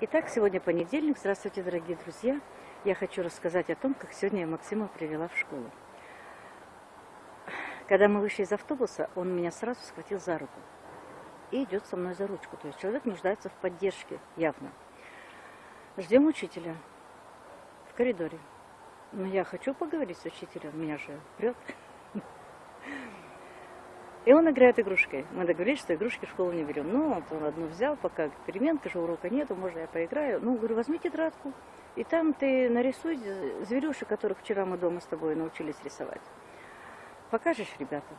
Итак, сегодня понедельник. Здравствуйте, дорогие друзья. Я хочу рассказать о том, как сегодня я Максима привела в школу. Когда мы вышли из автобуса, он меня сразу схватил за руку и идет со мной за ручку. То есть человек нуждается в поддержке, явно. Ждем учителя в коридоре. Но я хочу поговорить с учителем, меня же прет. И он играет игрушкой. Мы договорились, что игрушки в школу не берем. Ну, вот он одну взял, пока переменка же урока нету, можно я поиграю. Ну, говорю, возьми тетрадку, и там ты нарисуй зверюшек, которых вчера мы дома с тобой научились рисовать. Покажешь ребятам.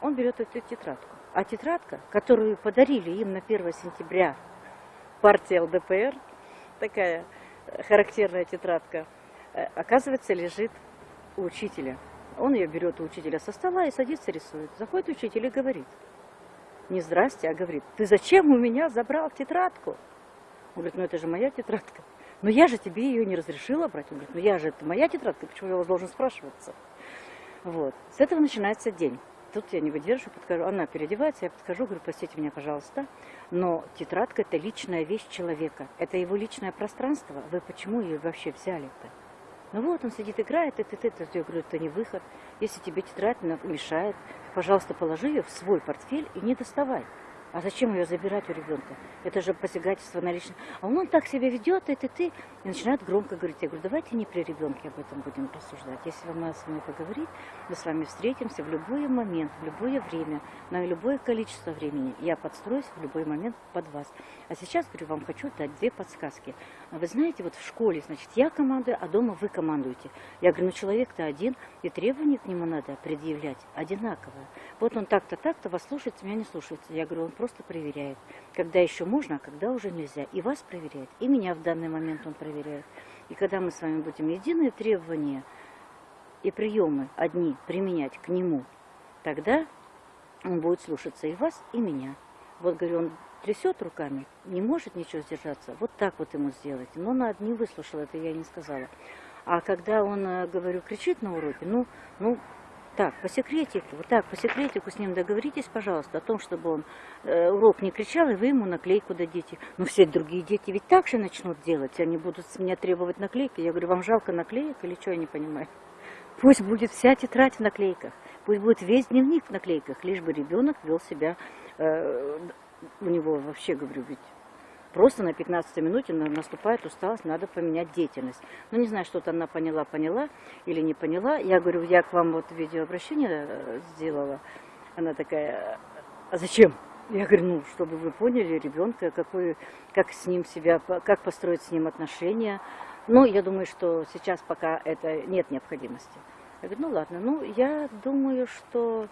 Он берет эту тетрадку. А тетрадка, которую подарили им на 1 сентября партия ЛДПР, такая характерная тетрадка, э, оказывается, лежит у учителя. Он ее берет у учителя со стола и садится рисует. Заходит учитель и говорит, не здрасте, а говорит, ты зачем у меня забрал тетрадку? Он говорит, ну это же моя тетрадка. Но я же тебе ее не разрешила брать. Он говорит, ну я же, это моя тетрадка, почему я вас должен спрашиваться? Вот. С этого начинается день. Тут я не выдержу, подхожу. Она переодевается, я подхожу, говорю, простите меня, пожалуйста, но тетрадка – это личная вещь человека. Это его личное пространство. Вы почему ее вообще взяли-то? Ну вот, он сидит, играет, это, это, это. Я говорю, это не выход. Если тебе тетрадь мешает, пожалуйста, положи ее в свой портфель и не доставай. А зачем ее забирать у ребенка? Это же посягательство на личность. А он так себя ведет, это ты. И начинает громко говорить. Я говорю, давайте не при ребенке об этом будем рассуждать. Если вам надо с вами поговорить, мы с вами встретимся в любой момент, в любое время, на любое количество времени. Я подстроюсь в любой момент под вас. А сейчас, говорю, вам хочу дать две подсказки. А вы знаете, вот в школе, значит, я командую, а дома вы командуете. Я говорю, ну человек-то один, и требования к нему надо предъявлять одинаковые. Вот он так-то, так-то, вас слушается, меня не слушается. Я говорю, он просто проверяет, когда еще можно, а когда уже нельзя. И вас проверяет, и меня в данный момент он проверяет. И когда мы с вами будем единые требования и приемы одни применять к нему, тогда он будет слушаться и вас, и меня. Вот, говорю, он трясет руками, не может ничего сдержаться, вот так вот ему сделать. Но она не выслушала, это я не сказала. А когда он, э, говорю, кричит на уроке, ну, ну, так, по секретику, вот так, по секретику с ним договоритесь, пожалуйста, о том, чтобы он э, урок не кричал, и вы ему наклейку дадите. Но все другие дети ведь так же начнут делать, они будут с меня требовать наклейки. Я говорю, вам жалко наклеек или что, я не понимаю. Пусть будет вся тетрадь в наклейках, пусть будет весь дневник в наклейках, лишь бы ребенок вел себя, э, у него вообще, говорю, ведь Просто на 15 минуте наступает усталость, надо поменять деятельность. Ну, не знаю, что-то она поняла, поняла или не поняла. Я говорю, я к вам вот видеообращение э, сделала. Она такая, а зачем? Я говорю, ну, чтобы вы поняли ребенка, какой, как с ним себя, как построить с ним отношения. Ну, я думаю, что сейчас пока это нет необходимости. Я говорю, ну ладно, ну, я думаю, что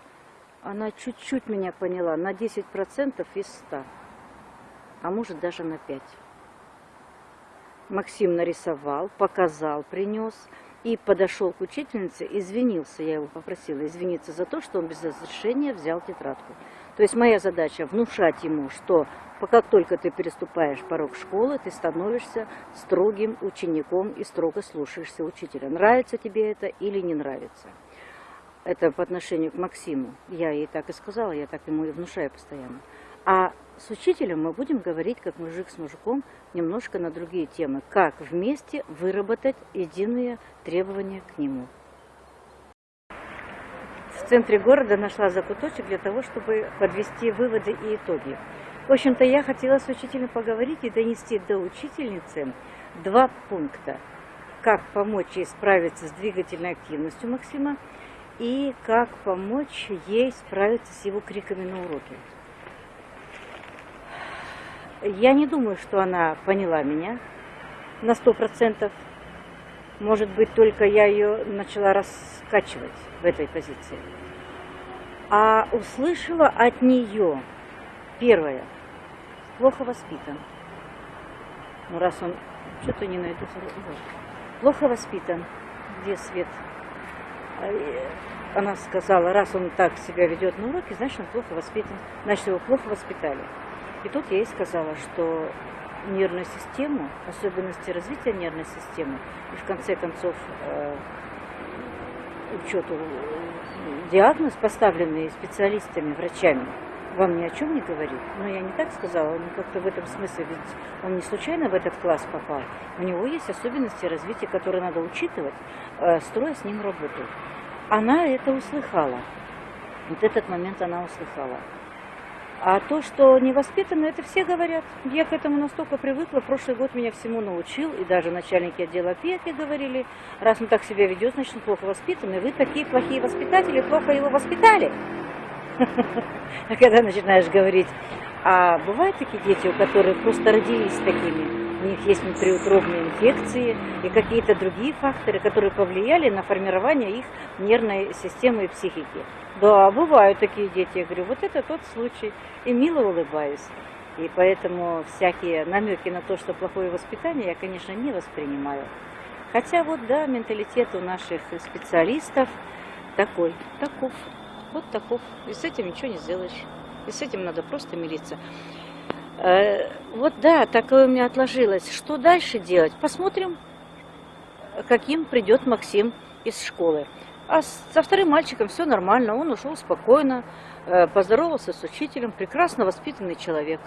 она чуть-чуть меня поняла, на 10% из 100 а может даже на 5. Максим нарисовал, показал, принес и подошел к учительнице, извинился, я его попросила извиниться за то, что он без разрешения взял тетрадку. То есть моя задача внушать ему, что как только ты переступаешь порог школы, ты становишься строгим учеником и строго слушаешься учителя. Нравится тебе это или не нравится. Это по отношению к Максиму. Я ей так и сказала, я так ему и внушаю постоянно. А с учителем мы будем говорить, как мужик с мужиком, немножко на другие темы. Как вместе выработать единые требования к нему. В центре города нашла закуточек для того, чтобы подвести выводы и итоги. В общем-то, я хотела с учителем поговорить и донести до учительницы два пункта. Как помочь ей справиться с двигательной активностью Максима и как помочь ей справиться с его криками на уроке. Я не думаю, что она поняла меня на сто процентов. Может быть, только я ее начала раскачивать в этой позиции. А услышала от нее, первое, плохо воспитан. Ну, раз он, что-то не найду, плохо воспитан. Где свет? А, она сказала, раз он так себя ведет на уроке, значит, он плохо воспитан, значит, его плохо воспитали. И тут я ей сказала, что нервную систему, особенности развития нервной системы, и в конце концов э, учету диагноз, поставленный специалистами, врачами, вам ни о чем не говорит. Но я не так сказала, он как-то в этом смысле, ведь он не случайно в этот класс попал. У него есть особенности развития, которые надо учитывать, э, строя с ним работу. Она это услыхала. Вот этот момент она услыхала. А то, что невоспитанно, это все говорят. Я к этому настолько привыкла. Прошлый год меня всему научил. И даже начальники отдела опеки говорили, раз он так себя ведет, значит он плохо воспитанный. Вы такие плохие воспитатели, плохо его воспитали. А когда начинаешь говорить, а бывают такие дети, у которых просто родились такими, у них есть внутриутробные инфекции и какие-то другие факторы, которые повлияли на формирование их нервной системы и психики. Да, бывают такие дети. Я говорю, вот это тот случай. И мило улыбаюсь. И поэтому всякие намеки на то, что плохое воспитание, я, конечно, не воспринимаю. Хотя вот, да, менталитет у наших специалистов такой, таков, вот таков. И с этим ничего не сделаешь. И с этим надо просто мириться. Э, вот да, такое у меня отложилось. Что дальше делать? Посмотрим, каким придет Максим из школы. А со вторым мальчиком все нормально, он ушел спокойно, э, поздоровался с учителем, прекрасно воспитанный человек.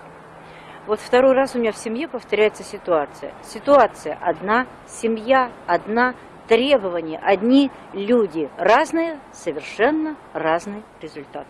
Вот второй раз у меня в семье повторяется ситуация. Ситуация одна, семья одна, требования одни, люди разные, совершенно разный результат.